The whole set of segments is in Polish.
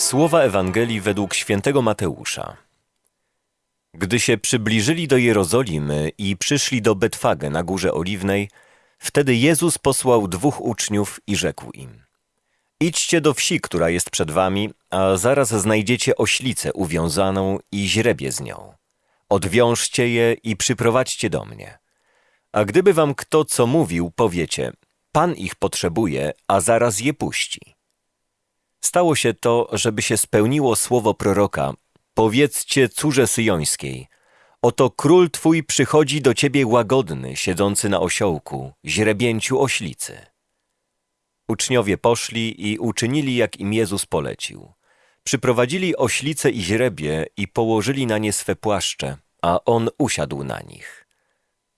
Słowa Ewangelii według świętego Mateusza. Gdy się przybliżyli do Jerozolimy i przyszli do Betfage na Górze Oliwnej, wtedy Jezus posłał dwóch uczniów i rzekł im: Idźcie do wsi, która jest przed wami, a zaraz znajdziecie oślicę uwiązaną i źrebie z nią. Odwiążcie je i przyprowadźcie do mnie. A gdyby wam kto co mówił, powiecie: Pan ich potrzebuje, a zaraz je puści. Stało się to, żeby się spełniło słowo proroka. Powiedzcie córze syjońskiej, oto król twój przychodzi do ciebie łagodny, siedzący na osiołku, źrebięciu oślicy. Uczniowie poszli i uczynili, jak im Jezus polecił. Przyprowadzili oślice i źrebie i położyli na nie swe płaszcze, a on usiadł na nich.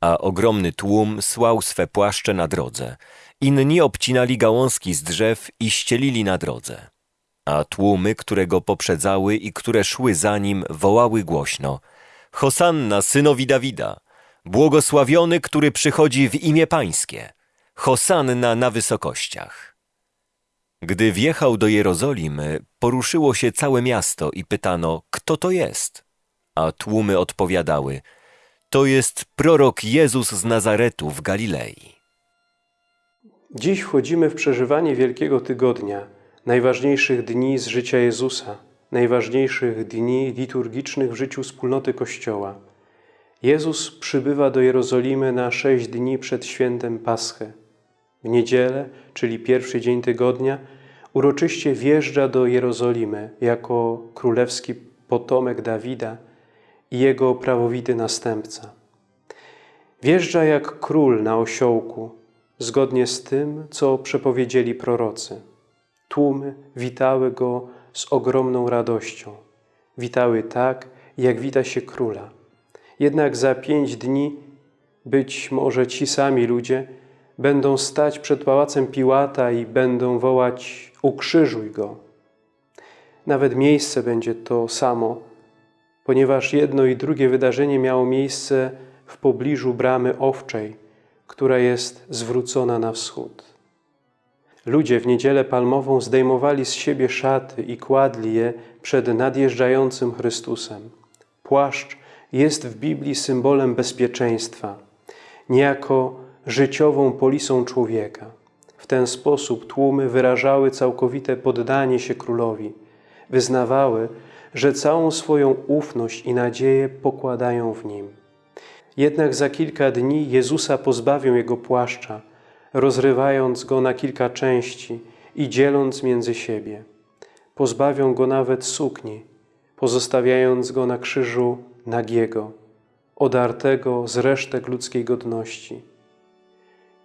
A ogromny tłum słał swe płaszcze na drodze. Inni obcinali gałązki z drzew i ścielili na drodze. A tłumy, które go poprzedzały i które szły za nim, wołały głośno: Hosanna synowi Dawida! Błogosławiony, który przychodzi w imię Pańskie! Hosanna na wysokościach! Gdy wjechał do Jerozolimy, poruszyło się całe miasto i pytano, kto to jest? A tłumy odpowiadały, to jest prorok Jezus z Nazaretu w Galilei. Dziś wchodzimy w przeżywanie Wielkiego Tygodnia, najważniejszych dni z życia Jezusa, najważniejszych dni liturgicznych w życiu wspólnoty Kościoła. Jezus przybywa do Jerozolimy na sześć dni przed świętem Paschy. W niedzielę, czyli pierwszy dzień tygodnia, uroczyście wjeżdża do Jerozolimy jako królewski potomek Dawida i jego prawowity następca. Wjeżdża jak król na osiołku, zgodnie z tym, co przepowiedzieli prorocy. Tłumy witały go z ogromną radością. Witały tak, jak wita się króla. Jednak za pięć dni być może ci sami ludzie będą stać przed pałacem Piłata i będą wołać ukrzyżuj go. Nawet miejsce będzie to samo, ponieważ jedno i drugie wydarzenie miało miejsce w pobliżu bramy owczej, która jest zwrócona na wschód. Ludzie w niedzielę palmową zdejmowali z siebie szaty i kładli je przed nadjeżdżającym Chrystusem. Płaszcz jest w Biblii symbolem bezpieczeństwa, niejako życiową polisą człowieka. W ten sposób tłumy wyrażały całkowite poddanie się królowi, wyznawały, że całą swoją ufność i nadzieję pokładają w nim. Jednak za kilka dni Jezusa pozbawią Jego płaszcza, rozrywając Go na kilka części i dzieląc między siebie. Pozbawią Go nawet sukni, pozostawiając Go na krzyżu nagiego, odartego z resztek ludzkiej godności.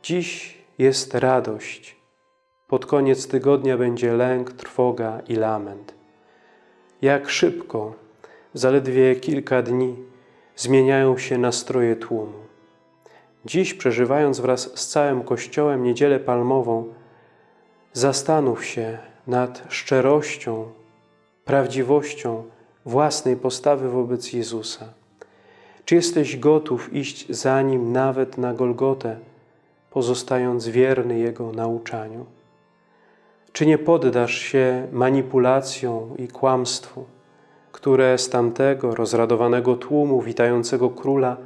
Dziś jest radość. Pod koniec tygodnia będzie lęk, trwoga i lament. Jak szybko, zaledwie kilka dni, zmieniają się nastroje tłumu. Dziś, przeżywając wraz z całym Kościołem Niedzielę Palmową, zastanów się nad szczerością, prawdziwością własnej postawy wobec Jezusa. Czy jesteś gotów iść za Nim nawet na Golgotę, pozostając wierny Jego nauczaniu? Czy nie poddasz się manipulacjom i kłamstwu, które z tamtego rozradowanego tłumu witającego króla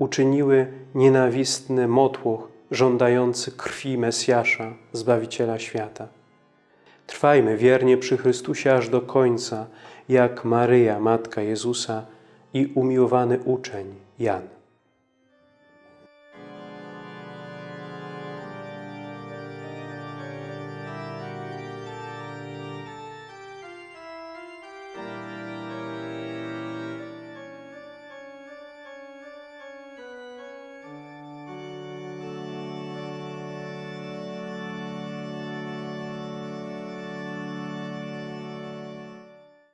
uczyniły nienawistny motłoch żądający krwi Mesjasza, Zbawiciela świata? Trwajmy wiernie przy Chrystusie aż do końca, jak Maryja, Matka Jezusa i umiłowany uczeń Jan.